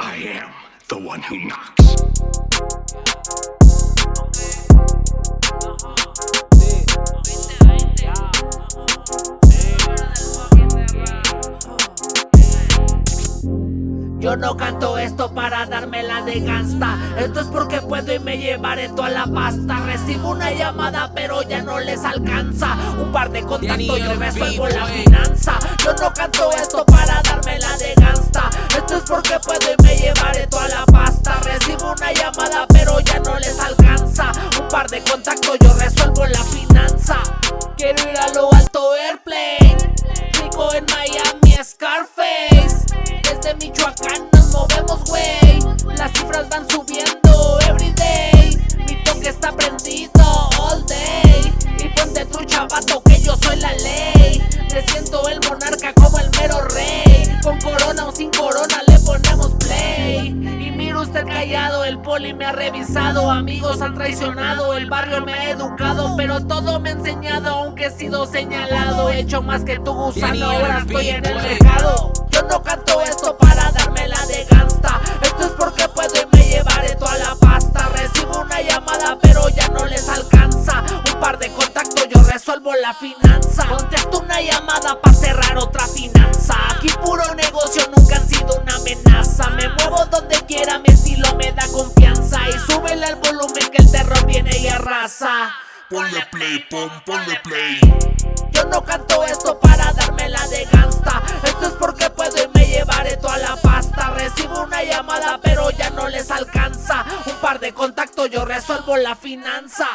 I am the one who knocks. Yo no canto esto para darme la de gangsta. Esto es porque puedo y me llevaré toda la pasta. Recibo una llamada pero ya no les alcanza. Un par de contactos y resuelvo la finanza. Yo no canto esto para darme la de Porque puedo y me llevaré toda la pasta. Recibo una llamada pero ya no les alcanza. Un par de contactos yo resuelvo la finanza. Quiero ir a lo alto airplane. Rico en Miami Scarface. Desde Michoacán nos movemos, güey. Las cifras van subiendo everyday Mi toque está prendido all day. Y ponte trucha, vato, que yo soy la ley. Me siento el monarca callado, el poli me ha revisado Amigos han traicionado, el barrio me ha educado Pero todo me ha enseñado, aunque he sido señalado He hecho más que tu gusano, ahora estoy en el mercado. Yo no canto esto para darme la de gangsta Esto es porque puedo y me llevaré toda la pasta. Recibo una llamada pero ya no les alcanza Un par de contactos yo resuelvo la finanza. Contesto una llamada para cerrar otra finanza Aquí puro negocio nunca han sido amenaza. Me muevo donde quiera, mi estilo me da confianza. Y súbele al volumen que el terror viene y arrasa. Ponle play, pon, ponle play. yo no canto esto para darme la de gangsta. Esto es porque puedo y me llevaré toda la pasta. Recibo una llamada pero ya no les alcanza. Un par de contactos yo resuelvo la finanza